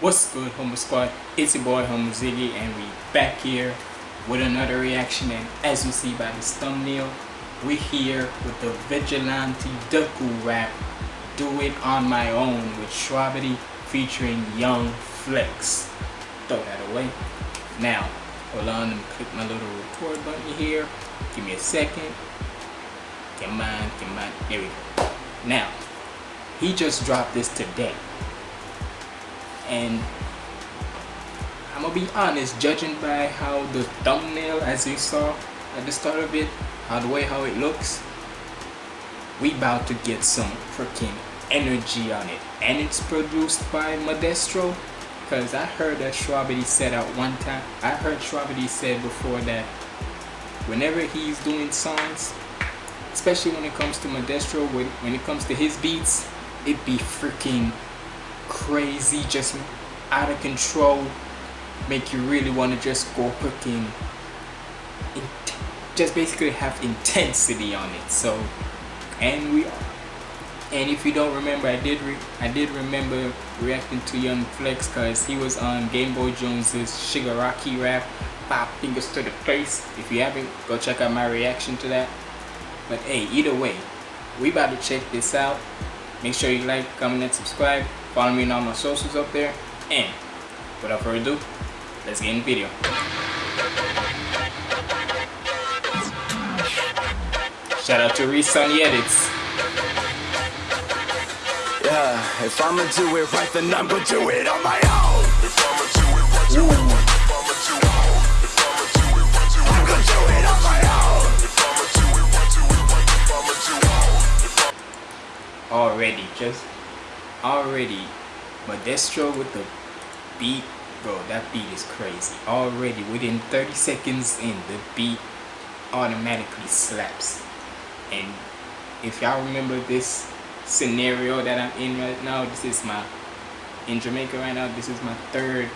What's good Humble Squad? It's your boy Humble Ziggy and we back here with another reaction and as you see by this thumbnail we're here with the Vigilante Deku rap Do It On My Own with Shwabadi featuring Young Flex. Throw that away. Now, hold on and click my little record button here. Give me a second. Come on, come on. There we go. Now, he just dropped this today and I'm gonna be honest judging by how the thumbnail as you saw at the start of it how the way how it looks we about to get some freaking energy on it. And it's produced by Modestro because I heard that Shwabadi said at one time I heard Shwabadi said before that whenever he's doing songs especially when it comes to Modestro when, when it comes to his beats it be freaking crazy, just out of control, make you really want to just go cooking, just basically have intensity on it. So, and we, and if you don't remember, I did I did remember reacting to Young Flex because he was on Game Boy Jones's Shigaraki rap, pop fingers to the face. If you haven't, go check out my reaction to that. But hey, either way, we about to check this out. Make sure you like, comment, and subscribe. Follow me on all my socials up there. And without further ado, let's get in the video. Shout out to Reese on the edits. Yeah, if I'ma do it right, then I'm gonna do it on my own. If I'ma do it right, do it right. If I'ma do it right, if I'ma do it right, do it right. I'm gonna do it on my own. If I'ma do it right, do it right. If I'ma do it right. Already, just already Modestro with the beat bro that beat is crazy. Already within 30 seconds in the beat automatically slaps. And if y'all remember this scenario that I'm in right now this is my in Jamaica right now this is my third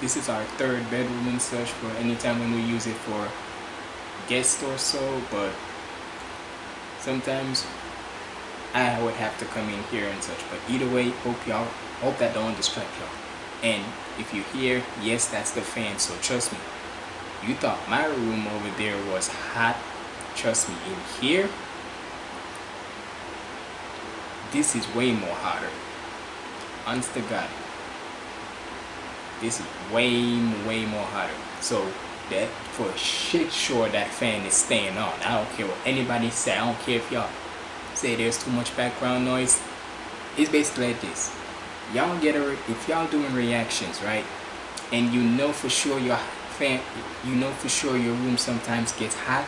this is our third bedroom and such for anytime when we use it for guests or so but sometimes I would have to come in here and such. But either way, hope y'all, hope that don't distract y'all. And if you hear, yes, that's the fan. So trust me, you thought my room over there was hot. Trust me, in here, this is way more hotter. Honest to God, this is way, way more hotter. So that for shit sure that fan is staying on. I don't care what anybody say. I don't care if y'all say there's too much background noise it's basically like this. Y'all get a if y'all doing reactions right and you know for sure your fan you know for sure your room sometimes gets hot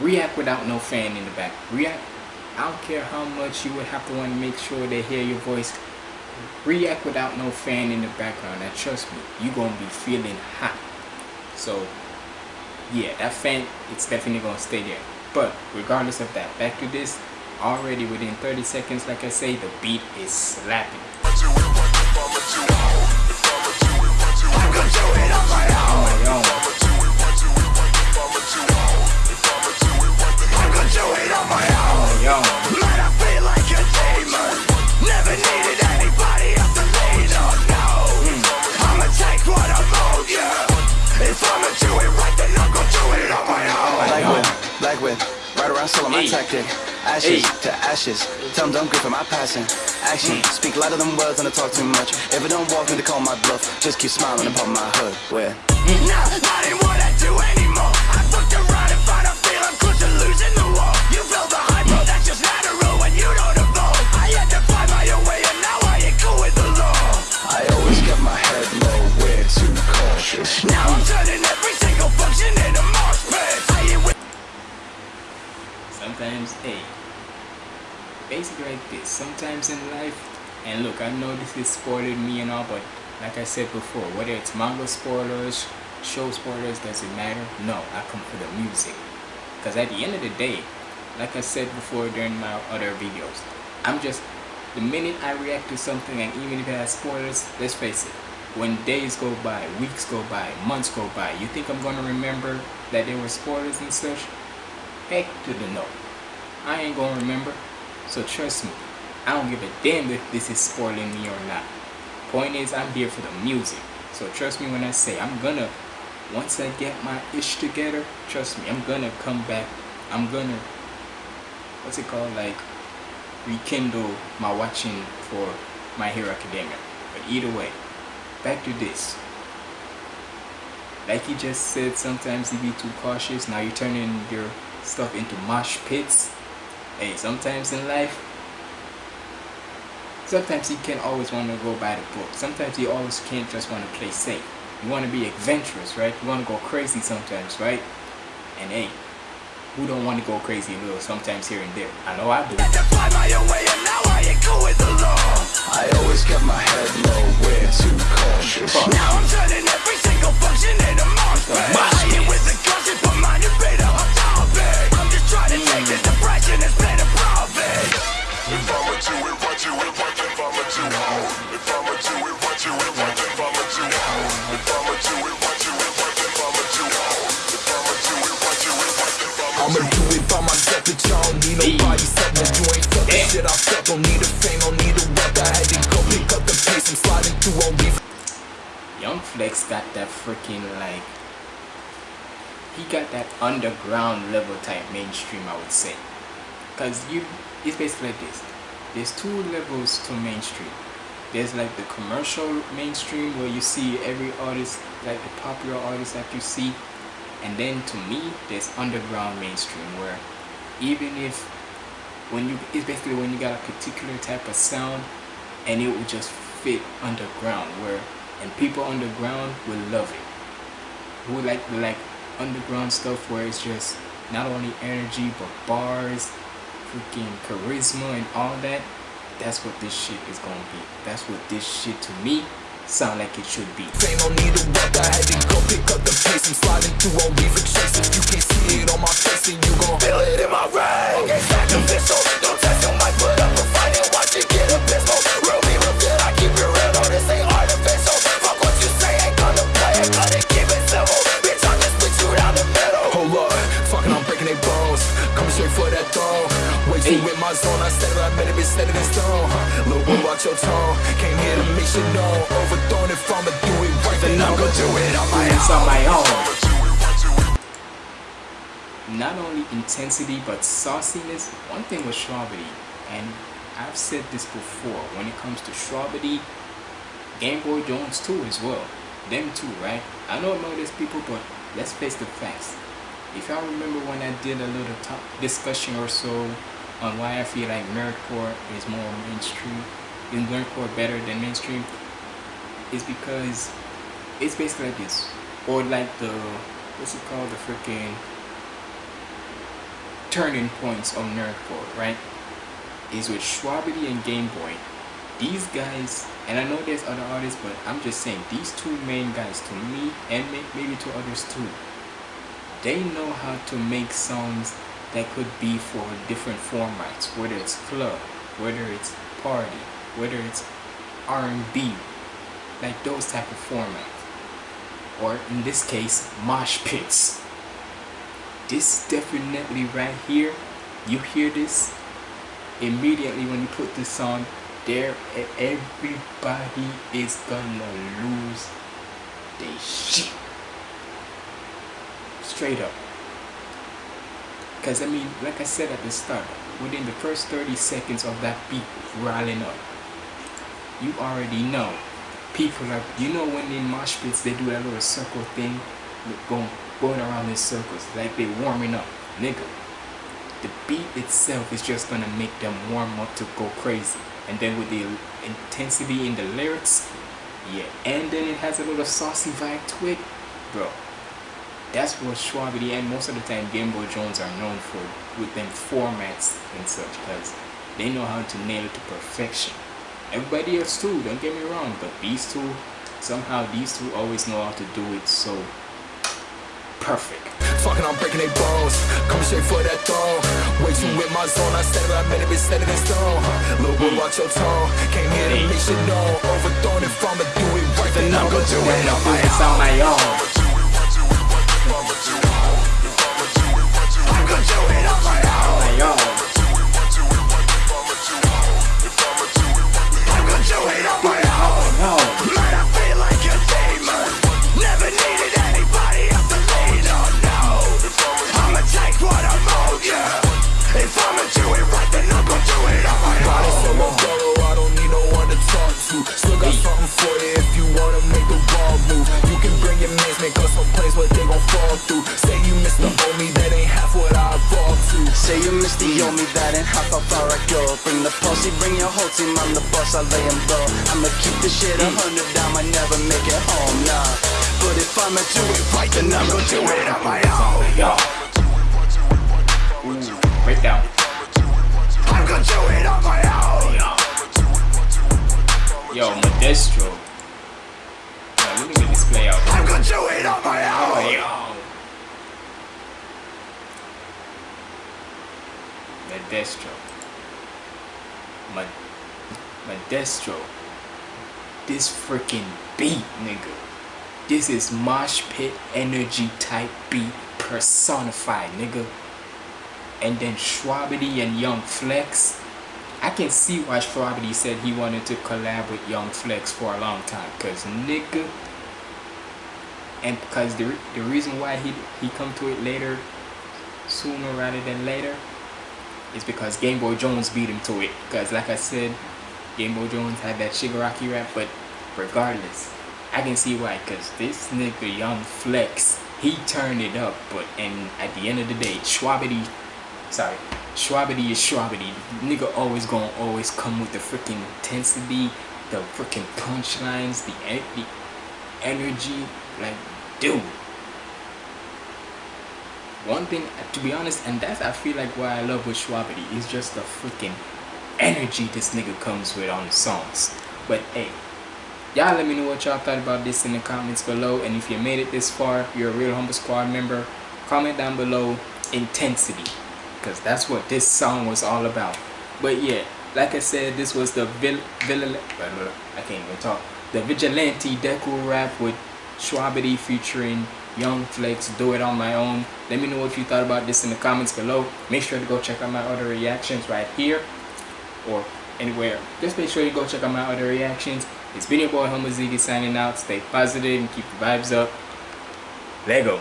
react without no fan in the back. React I don't care how much you would have to want to make sure they hear your voice react without no fan in the background. And trust me you're gonna be feeling hot. So yeah that fan it's definitely gonna stay there but regardless of that, back to this, already within 30 seconds, like I say, the beat is slapping. Ashes to ashes. Tell them don't grip for my passion. Action. Mm. Speak louder than words and I talk too much. If I don't walk me to call my bluff, just keep smiling and pop my hood. Where? Mm. Nah, not in what I do anymore. I fucked around and found I feel I'm close to losing the war. You feel the hype, bro, that's just natural when you don't evolve. I had to find my own way and now I ain't cool with the law. I always kept my head low, way too cautious. Now I'm turning every single function into mosh pit sometimes hey basically like this. Sometimes in life and look i know this is spoiling me and all but like i said before whether it's manga spoilers show spoilers does it matter? No i come for the music. Because at the end of the day like i said before during my other videos i'm just the minute i react to something and even if it has spoilers let's face it when days go by weeks go by months go by you think i'm gonna remember that there were spoilers and such? Heck to the no. I ain't gonna remember. So trust me, I don't give a damn if this is spoiling me or not. point is I'm here for the music. So trust me when I say I'm gonna once I get my ish together, trust me, I'm gonna come back. I'm gonna what's it called? Like rekindle my watching for My Hero Academia. But either way, back to this. Like he just said, sometimes you be too cautious. Now you're turning your stuff into mosh pits. Hey, sometimes in life, sometimes you can't always want to go by the book. Sometimes you always can't just want to play safe. You want to be adventurous, right? You want to go crazy sometimes, right? And hey, who don't want to go crazy a little sometimes here and there? I know I do. I always kept my head low, way too cautious. Now I'm turning every single function into mosh pit. with the caution, put my debate on topic. I'm just trying to take this Got that freaking like he got that underground level type mainstream I would say. Because you it's basically like this. There's two levels to mainstream. There's like the commercial mainstream where you see every artist like the popular artists that you see. And then to me there's underground mainstream where even if when you it's basically when you got a particular type of sound and it will just fit underground where and people underground will love it. Who like like underground stuff where it's just not only energy but bars freaking charisma and all that that's what this shit is gonna be. That's what this shit to me sound like it should be. Fame boy, watch your tone Came here to make shit Overthrown if I'ma do it right Then I'm gonna do it on my own on my own. Not only intensity but sauciness. One thing with Shwabadi and I've said this before when it comes to Shwabadi Game Boy Jones too as well. Them too right? I know about these people but let's face the facts. If y'all remember when I did a little talk discussion or so on why I feel like nerdcore is more mainstream is nerdcore better than mainstream is because it's basically like this. Or like the what's it called? The freaking turning points on nerdcore right? Is with Shwabadi and Game Boy. These guys and I know there's other artists but I'm just saying these two main guys to me and maybe to others too they know how to make songs that could be for different formats whether it's club whether it's party whether it's R&B like those type of formats or in this case mosh pits. This definitely right here you hear this? Immediately when you put this on there everybody is gonna lose their shit. Straight up. Because I mean like I said at the start within the first 30 seconds of that beat riling up you already know. People are you know when in mosh pits they do that little circle thing going going around in circles like they warming up nigga. The beat itself is just gonna make them warm up to go crazy. And then with the intensity in the lyrics yeah and then it has a little saucy vibe to it bro. That's what Shwabadi and most of the time Game Boy Jones are known for with them formats and such because they know how to nail it to perfection everybody else too don't get me wrong but these two somehow these two always know how to do it so perfect Fucking, I'm breaking they bones. Coming straight for that throne. Way too with my zone. I said it, I meant it, bitch, steady than stone. Little boy, hmm. watch your tone. Came here to make shit known. Overthrown if I'ma do it right, then I'm gonna do it on my it's on my own Bring the posse, bring your whole team, I'm the boss, I lay them low. I'ma keep this shit a hundred down, I never make it home, nah. But if I'ma do it right, then I'm gonna do it. On my own Yo. Freaking beat, nigga. This is mosh pit energy type beat personified, nigga. And then Shwabadi and Young Flex. I can see why Shwabadi said he wanted to collab with Young Flex for a long time. Cause nigga. And because the, the reason why he he come to it later, sooner rather than later, is because Game Boy Jones beat him to it. Because like I said, Game Boy Jones had that Shigaraki rap, but regardless, I can see why. Because this nigga Young Flex, he turned it up. But and at the end of the day, Shwabadi, sorry, Shwabadi is Shwabadi. Nigga always gonna always come with the freaking intensity, the freaking punchlines, the the energy. Like, dude. One thing, to be honest, and that's I feel like why I love with Shwabadi is just the freaking energy this nigga comes with on the songs. But hey, y'all let me know what y'all thought about this in the comments below. And if you made it this far, you're a real Humble Squad member, comment down below intensity. Because that's what this song was all about. But yeah, like I said, this was the Vil Vil I can't even talk. The Vigilante Deku rap with Shwabadi featuring Young Flex, Do It On My Own. Let me know what you thought about this in the comments below. Make sure to go check out my other reactions right here or anywhere. Just make sure you go check out my other reactions. It's been your boy Humble Ziggy signing out. Stay positive and keep the vibes up. Lego.